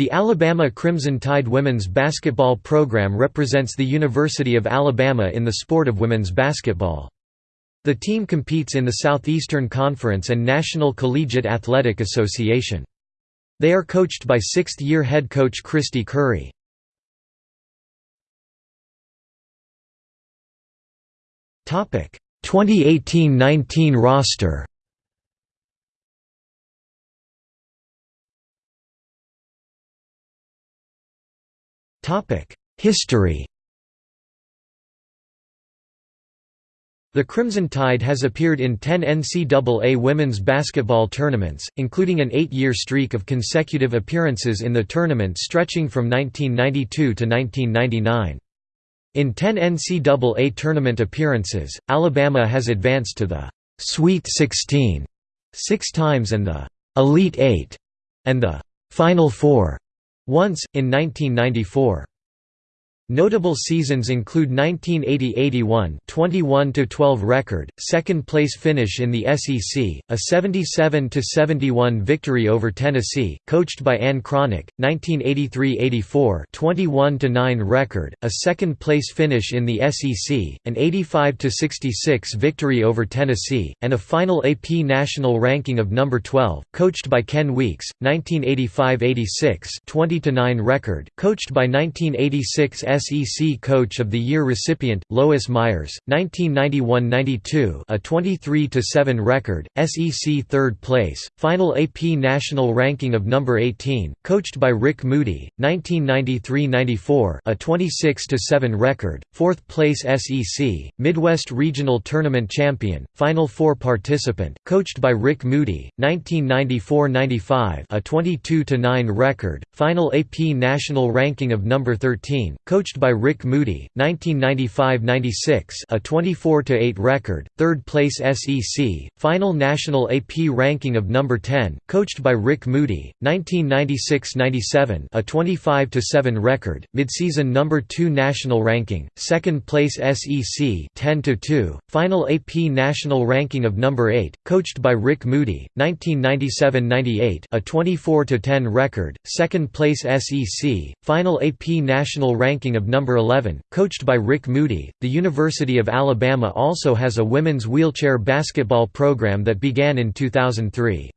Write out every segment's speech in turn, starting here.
The Alabama Crimson Tide women's basketball program represents the University of Alabama in the sport of women's basketball. The team competes in the Southeastern Conference and National Collegiate Athletic Association. They are coached by sixth-year head coach Kristy Curry. Topic 2018-19 roster. History. The Crimson Tide has appeared in 10 NCAA women's basketball tournaments, including an eight-year streak of consecutive appearances in the tournament stretching from 1992 to 1999. In 10 NCAA tournament appearances, Alabama has advanced to the Sweet 16 six times and the Elite Eight and the Final Four once, in 1994. Notable seasons include 1980–81 21–12 record, second place finish in the SEC, a 77–71 victory over Tennessee, coached by Ann Cronic, 1983–84 21–9 record, a second place finish in the SEC, an 85–66 victory over Tennessee, and a final AP national ranking of number 12, coached by Ken Weeks, 1985–86 20–9 record, coached by 1986 SEC Coach of the Year recipient, Lois Myers, 1991–92 a 23–7 record, SEC third place, final AP national ranking of number 18, coached by Rick Moody, 1993–94 a 26–7 record, fourth place SEC, Midwest Regional Tournament champion, Final Four participant, coached by Rick Moody, 1994–95 a 22–9 record, final AP national ranking of number 13, coached coached by Rick Moody, 1995–96 a 24–8 record, third place SEC, final national AP ranking of number 10, coached by Rick Moody, 1996–97 a 25–7 record, midseason number 2 national ranking, second place SEC 10–2, final AP national ranking of number 8, coached by Rick Moody, 1997–98 a 24–10 record, second place SEC, final AP national ranking of of number 11, coached by Rick Moody. The University of Alabama also has a women's wheelchair basketball program that began in 2003.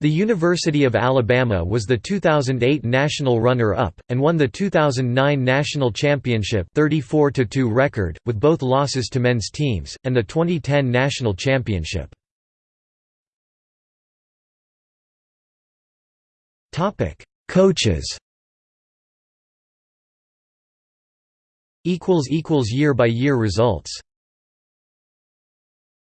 The University of Alabama was the 2008 national runner-up, and won the 2009 national championship 34–2 record, with both losses to men's teams, and the 2010 national championship. Coaches Year by year results